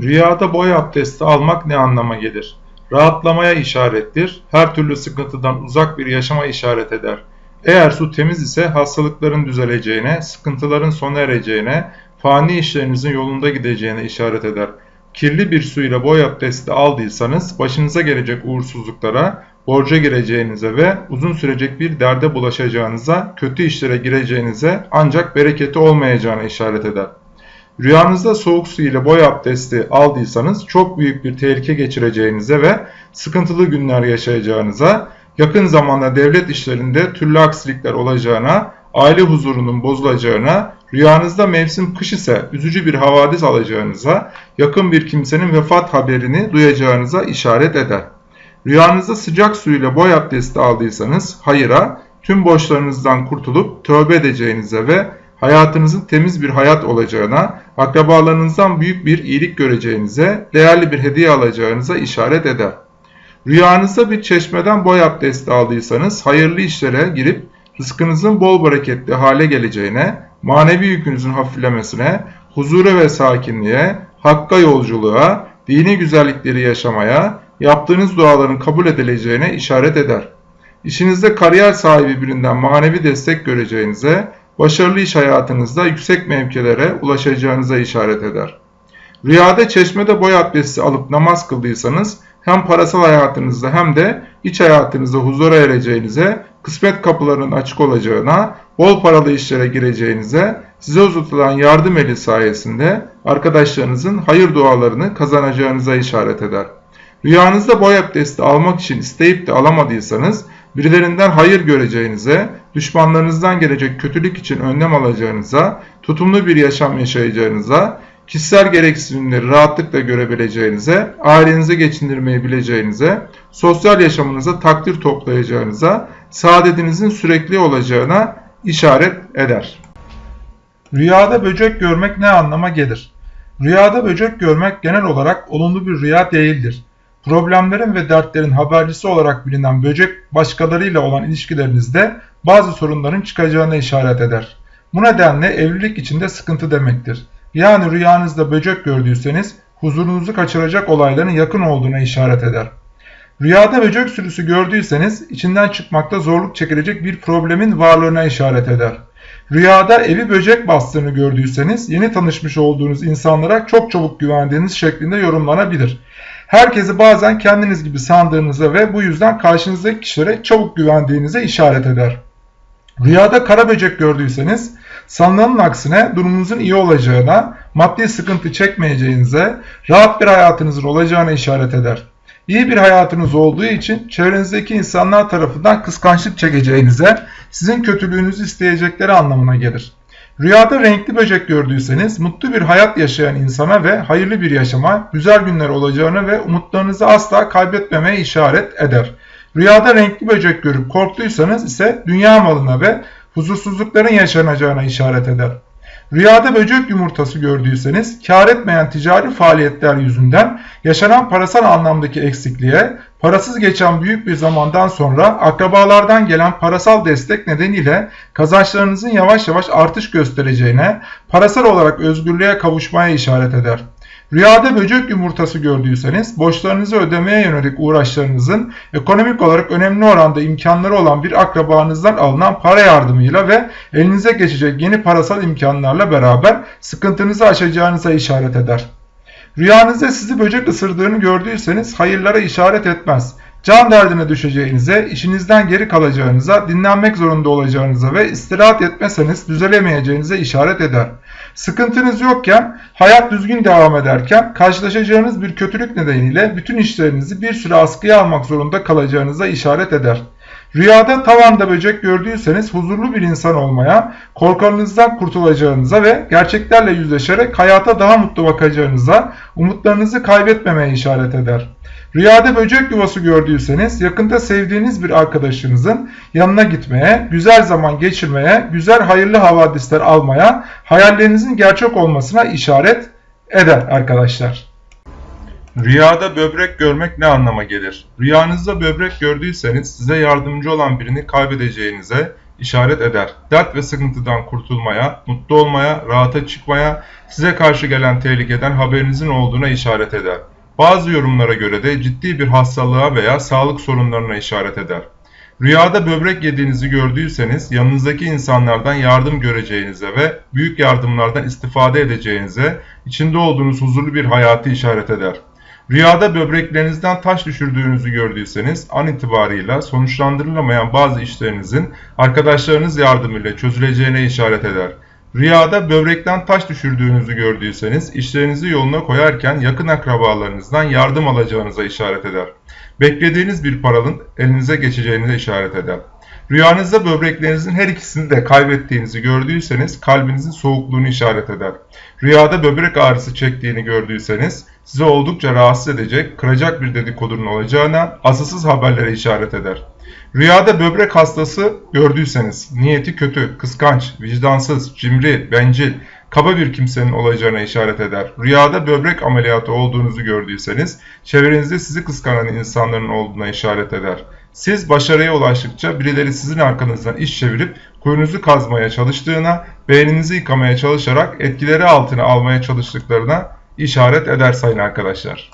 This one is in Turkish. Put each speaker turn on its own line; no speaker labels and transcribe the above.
Rüyada boy abdesti almak ne anlama gelir? Rahatlamaya işarettir, her türlü sıkıntıdan uzak bir yaşama işaret eder. Eğer su temiz ise hastalıkların düzeleceğine, sıkıntıların sona ereceğine, fani işlerinizin yolunda gideceğine işaret eder. Kirli bir su ile boy abdesti aldıysanız başınıza gelecek uğursuzluklara, borca gireceğinize ve uzun sürecek bir derde bulaşacağınıza, kötü işlere gireceğinize ancak bereketi olmayacağına işaret eder. Rüyanızda soğuk su ile boy abdesti aldıysanız çok büyük bir tehlike geçireceğinize ve sıkıntılı günler yaşayacağınıza, yakın zamanda devlet işlerinde türlü aksilikler olacağına, aile huzurunun bozulacağına, rüyanızda mevsim kış ise üzücü bir havadis alacağınıza, yakın bir kimsenin vefat haberini duyacağınıza işaret eder. Rüyanızda sıcak su ile boy abdesti aldıysanız hayıra, tüm borçlarınızdan kurtulup tövbe edeceğinize ve hayatınızın temiz bir hayat olacağına, akrabalarınızdan büyük bir iyilik göreceğinize, değerli bir hediye alacağınıza işaret eder. Rüyanızda bir çeşmeden boy abdesti aldıysanız hayırlı işlere girip rızkınızın bol bereketli hale geleceğine, manevi yükünüzün hafiflemesine, huzura ve sakinliğe, hakka yolculuğa, dini güzellikleri yaşamaya, yaptığınız duaların kabul edileceğine işaret eder. İşinizde kariyer sahibi birinden manevi destek göreceğinize, başarılı iş hayatınızda yüksek mevkilere ulaşacağınıza işaret eder. Rüyada çeşmede boy abdesti alıp namaz kıldıysanız hem parasal hayatınızda hem de iç hayatınızda huzura ereceğinize, kısmet kapılarının açık olacağına, bol paralı işlere gireceğinize, size uzatılan yardım eli sayesinde arkadaşlarınızın hayır dualarını kazanacağınıza işaret eder. Rüyanızda boy abdesti almak için isteyip de alamadıysanız, birilerinden hayır göreceğinize, düşmanlarınızdan gelecek kötülük için önlem alacağınıza, tutumlu bir yaşam yaşayacağınıza, kişisel gereksinimleri rahatlıkla görebileceğinize, ailenizi geçindirmeyi bileceğinize, sosyal yaşamınıza takdir toplayacağınıza, saadetinizin sürekli olacağına işaret eder. Rüyada böcek görmek ne anlama gelir? Rüyada böcek görmek genel olarak olumlu bir rüya değildir. Problemlerin ve dertlerin habercisi olarak bilinen böcek başkalarıyla olan ilişkilerinizde bazı sorunların çıkacağına işaret eder. Bu nedenle evlilik içinde sıkıntı demektir. Yani rüyanızda böcek gördüyseniz huzurunuzu kaçıracak olayların yakın olduğuna işaret eder. Rüyada böcek sürüsü gördüyseniz içinden çıkmakta zorluk çekilecek bir problemin varlığına işaret eder. Rüyada evi böcek bastığını gördüyseniz yeni tanışmış olduğunuz insanlara çok çabuk güvendiğiniz şeklinde yorumlanabilir. Herkesi bazen kendiniz gibi sandığınıza ve bu yüzden karşınızdaki kişilere çabuk güvendiğinize işaret eder. Rüyada kara böcek gördüyseniz sanılanın aksine durumunuzun iyi olacağına, maddi sıkıntı çekmeyeceğinize, rahat bir hayatınızın olacağına işaret eder. İyi bir hayatınız olduğu için çevrenizdeki insanlar tarafından kıskançlık çekeceğinize, sizin kötülüğünüzü isteyecekleri anlamına gelir. Rüyada renkli böcek gördüyseniz mutlu bir hayat yaşayan insana ve hayırlı bir yaşama, güzel günler olacağını ve umutlarınızı asla kaybetmemeye işaret eder. Rüyada renkli böcek görüp korktuysanız ise dünya malına ve huzursuzlukların yaşanacağına işaret eder. Rüyada böcek yumurtası gördüyseniz kar etmeyen ticari faaliyetler yüzünden yaşanan parasal anlamdaki eksikliğe, parasız geçen büyük bir zamandan sonra akrabalardan gelen parasal destek nedeniyle kazançlarınızın yavaş yavaş artış göstereceğine, parasal olarak özgürlüğe kavuşmaya işaret eder. Rüyada böcek yumurtası gördüyseniz borçlarınızı ödemeye yönelik uğraşlarınızın ekonomik olarak önemli oranda imkanları olan bir akrabanızdan alınan para yardımıyla ve elinize geçecek yeni parasal imkanlarla beraber sıkıntınızı aşacağınıza işaret eder. Rüyanızda sizi böcek ısırdığını gördüyseniz hayırlara işaret etmez. Can derdine düşeceğinize, işinizden geri kalacağınıza, dinlenmek zorunda olacağınıza ve istirahat etmeseniz düzelemeyeceğinize işaret eder. Sıkıntınız yokken, hayat düzgün devam ederken karşılaşacağınız bir kötülük nedeniyle bütün işlerinizi bir süre askıya almak zorunda kalacağınıza işaret eder. Rüyada tavanda böcek gördüyseniz huzurlu bir insan olmaya, korkarınızdan kurtulacağınıza ve gerçeklerle yüzleşerek hayata daha mutlu bakacağınıza, umutlarınızı kaybetmemeye işaret eder. Rüyada böcek yuvası gördüyseniz yakında sevdiğiniz bir arkadaşınızın yanına gitmeye, güzel zaman geçirmeye, güzel hayırlı havadisler almaya, hayallerinizin gerçek olmasına işaret eder arkadaşlar. Rüyada böbrek görmek ne anlama gelir? Rüyanızda böbrek gördüyseniz size yardımcı olan birini kaybedeceğinize, işaret eder. Dert ve sıkıntıdan kurtulmaya, mutlu olmaya, rahata çıkmaya, size karşı gelen tehlikeden haberinizin olduğuna işaret eder. Bazı yorumlara göre de ciddi bir hastalığa veya sağlık sorunlarına işaret eder. Rüyada böbrek yediğinizi gördüyseniz yanınızdaki insanlardan yardım göreceğinize ve büyük yardımlardan istifade edeceğinize, içinde olduğunuz huzurlu bir hayatı işaret eder. Rüyada böbreklerinizden taş düşürdüğünüzü gördüyseniz an itibarıyla sonuçlandırılamayan bazı işlerinizin arkadaşlarınız yardımıyla çözüleceğine işaret eder. Rüyada böbrekten taş düşürdüğünüzü gördüyseniz işlerinizi yoluna koyarken yakın akrabalarınızdan yardım alacağınıza işaret eder. Beklediğiniz bir paranın elinize geçeceğine işaret eder. Rüyanızda böbreklerinizin her ikisini de kaybettiğinizi gördüyseniz kalbinizin soğukluğunu işaret eder. Rüyada böbrek ağrısı çektiğini gördüyseniz size oldukça rahatsız edecek, kıracak bir dedikodunun olacağına asılsız haberlere işaret eder. Rüyada böbrek hastası gördüyseniz niyeti kötü, kıskanç, vicdansız, cimri, bencil, kaba bir kimsenin olacağına işaret eder. Rüyada böbrek ameliyatı olduğunuzu gördüyseniz çevrenizde sizi kıskanan insanların olduğuna işaret eder. Siz başarıya ulaştıkça birileri sizin arkanızdan iş çevirip kuyunuzu kazmaya çalıştığına, beyninizi yıkamaya çalışarak etkileri altına almaya çalıştıklarına işaret eder sayın arkadaşlar.